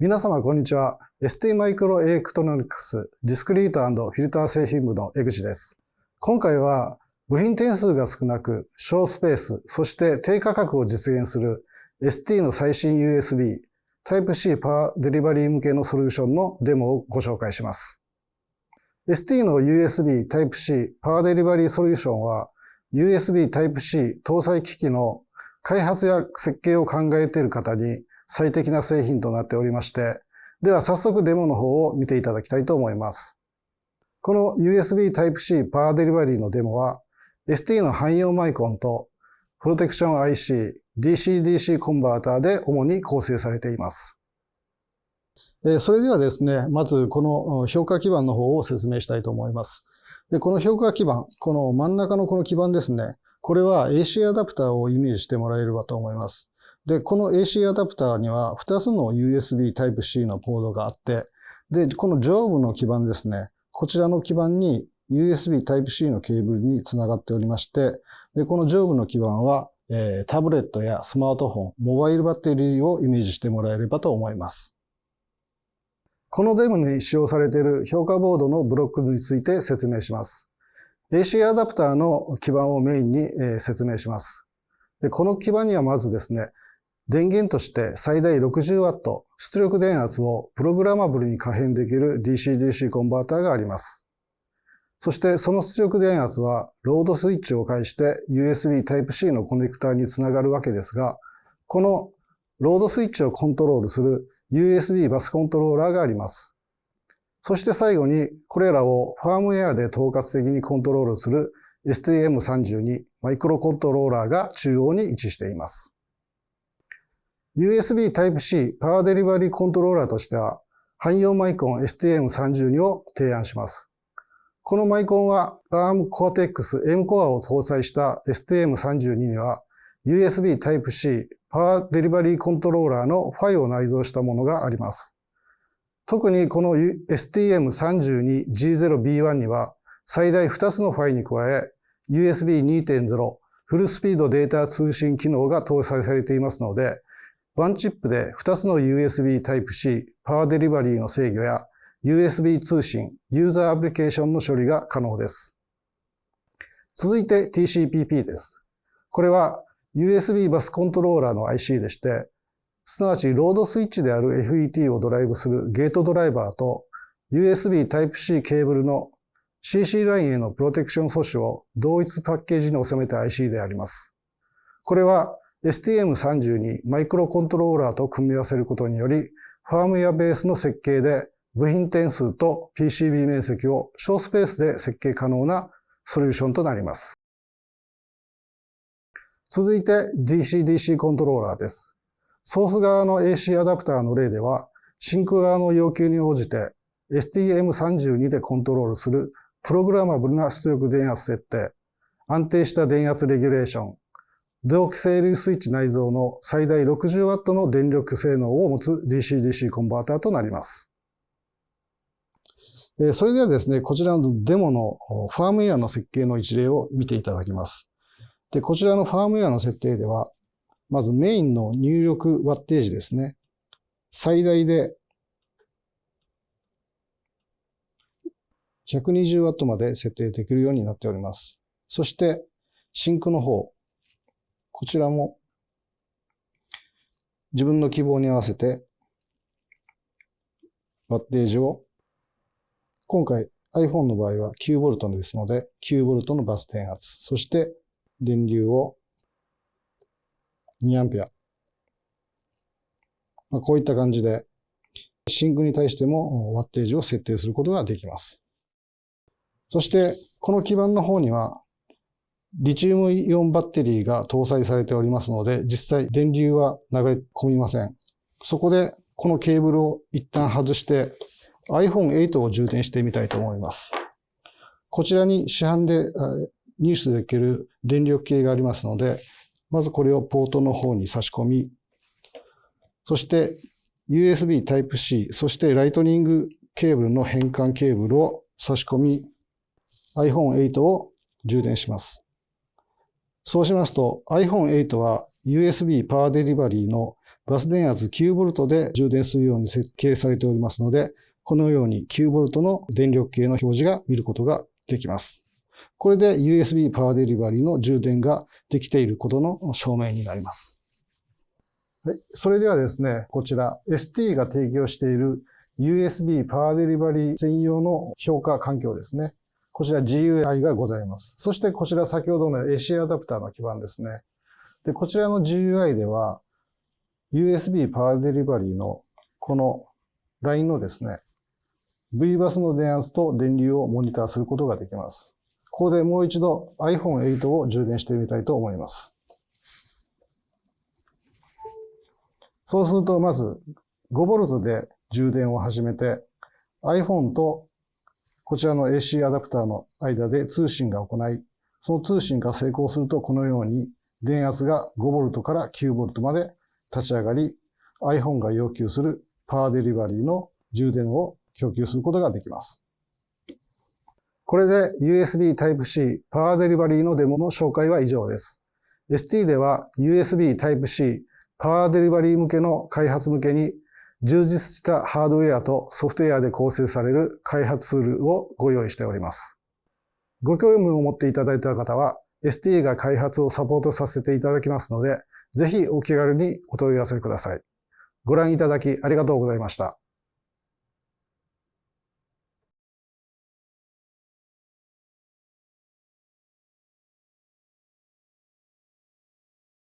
皆様、こんにちは。ST マイクロエレクトロニクスディスクリートフィルター製品部の江口です。今回は部品点数が少なく小スペース、そして低価格を実現する ST の最新 USB Type-C パワーデリバリー向けのソリューションのデモをご紹介します。ST の USB Type-C パワーデリバリーソリューションは USB Type-C 搭載機器の開発や設計を考えている方に最適な製品となっておりまして、では早速デモの方を見ていただきたいと思います。この USB Type-C パワーデリバリーのデモは ST の汎用マイコンとプロテクション IC、DC-DC コンバーターで主に構成されています。それではですね、まずこの評価基板の方を説明したいと思います。でこの評価基板、この真ん中のこの基板ですね、これは AC アダプターをイメージしてもらえればと思います。で、この AC アダプターには2つの USB Type-C のポートがあって、で、この上部の基板ですね、こちらの基板に USB Type-C のケーブルにつながっておりまして、で、この上部の基板はえー、タブレットやスマートフォン、モバイルバッテリーをイメージしてもらえればと思います。このデモに使用されている評価ボードのブロックについて説明します。AC アダプターの基板をメインに、説明します。でこの基板にはまずですね、電源として最大 60W 出力電圧をプログラマブルに可変できる DC-DC コンバーターがあります。そしてその出力電圧はロードスイッチを介して USB Type-C のコネクターにつながるわけですが、このロードスイッチをコントロールする USB バスコントローラーがあります。そして最後にこれらをファームウェアで統括的にコントロールする STM32 マイクロコントローラーが中央に位置しています。USB Type-C パワーデリバリーコントローラーとしては汎用マイコン STM32 を提案します。このマイコンは ARM Cortex M コアを搭載した STM32 には USB Type-C パワーデリバリーコントローラーのファイを内蔵したものがあります。特にこの STM32G0B1 には最大2つのファイに加え USB 2.0フルスピードデータ通信機能が搭載されていますので、ワンチップで2つの USB Type-C パワーデリバリーの制御や USB 通信、ユーザーアプリケーションの処理が可能です。続いて TCPP です。これは USB バスコントローラーの IC でして、すなわちロードスイッチである FET をドライブするゲートドライバーと USB Type-C ケーブルの CC ラインへのプロテクション素子を同一パッケージに収めた IC であります。これは STM32 マイクロコントローラーと組み合わせることにより、ファームウェアベースの設計で部品点数と PCB 面積を小スペースで設計可能なソリューションとなります。続いて DC-DC コントローラーです。ソース側の AC アダプターの例では、シンク側の要求に応じて STM32 でコントロールするプログラマブルな出力電圧設定、安定した電圧レギュレーション、同期整流スイッチ内蔵の最大 60W の電力性能を持つ DC-DC コンバーターとなります。それではですね、こちらのデモのファームウェアの設計の一例を見ていただきます。で、こちらのファームウェアの設定では、まずメインの入力ワッテージですね。最大で 120W まで設定できるようになっております。そして、シンクの方。こちらも自分の希望に合わせてワッテージを今回 iPhone の場合は 9V ですので、9V のバス電圧、そして電流を 2A。まあ、こういった感じで、シンクに対してもワッテージを設定することができます。そして、この基板の方には、リチウムイオンバッテリーが搭載されておりますので、実際電流は流れ込みません。そこで、このケーブルを一旦外して、iPhone8 を充電してみたいと思います。こちらに市販で入手できる電力計がありますので、まずこれをポートの方に差し込み、そして USB Type-C、そしてライトニングケーブルの変換ケーブルを差し込み、iPhone8 を充電します。そうしますと iPhone8 は USB パワーデリバリーのバス電圧 9V で充電するように設計されておりますので、このように 9V の電力計の表示が見ることができます。これで USB パワーデリバリーの充電ができていることの証明になります。はい。それではですね、こちら ST が提供している USB パワーデリバリー専用の評価環境ですね。こちら GUI がございます。そしてこちら先ほどの AC アダプターの基板ですね。で、こちらの GUI では USB パワーデリバリーのこのラインのですね、V バスの電圧と電流をモニターすることができます。ここでもう一度 iPhone8 を充電してみたいと思います。そうすると、まず 5V で充電を始めて iPhone とこちらの AC アダプターの間で通信が行い、その通信が成功するとこのように電圧が 5V から 9V まで立ち上がり、iPhone が要求するパワーデリバリーの充電を供給することができます。これで USB Type-C パワーデリバリーのデモの紹介は以上です。ST では USB Type-C パワーデリバリー向けの開発向けに充実したハードウェアとソフトウェアで構成される開発ツールをご用意しております。ご興味を持っていただいた方は ST が開発をサポートさせていただきますので、ぜひお気軽にお問い合わせください。ご覧いただきありがとうございました。